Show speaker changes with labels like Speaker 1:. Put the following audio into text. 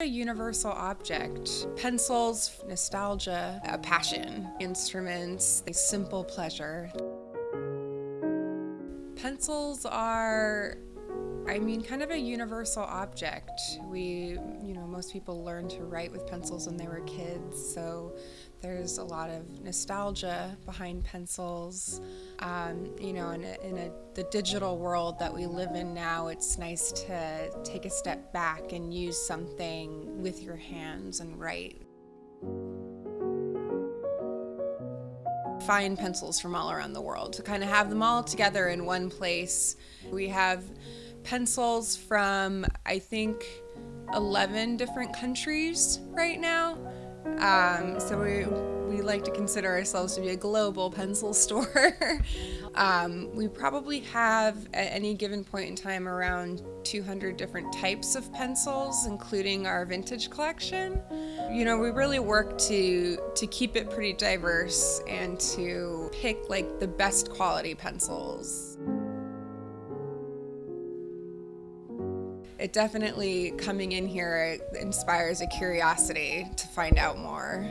Speaker 1: A universal object. Pencils, nostalgia, a passion. Instruments, a simple pleasure. Pencils are I mean, kind of a universal object. We, you know, most people learn to write with pencils when they were kids, so there's a lot of nostalgia behind pencils. Um, you know, in, a, in a, the digital world that we live in now, it's nice to take a step back and use something with your hands and write. Find pencils from all around the world to kind of have them all together in one place. We have pencils from, I think, 11 different countries right now. Um, so we, we like to consider ourselves to be a global pencil store. um, we probably have at any given point in time around 200 different types of pencils, including our vintage collection. You know, we really work to to keep it pretty diverse and to pick like the best quality pencils. It definitely coming in here inspires a curiosity to find out more.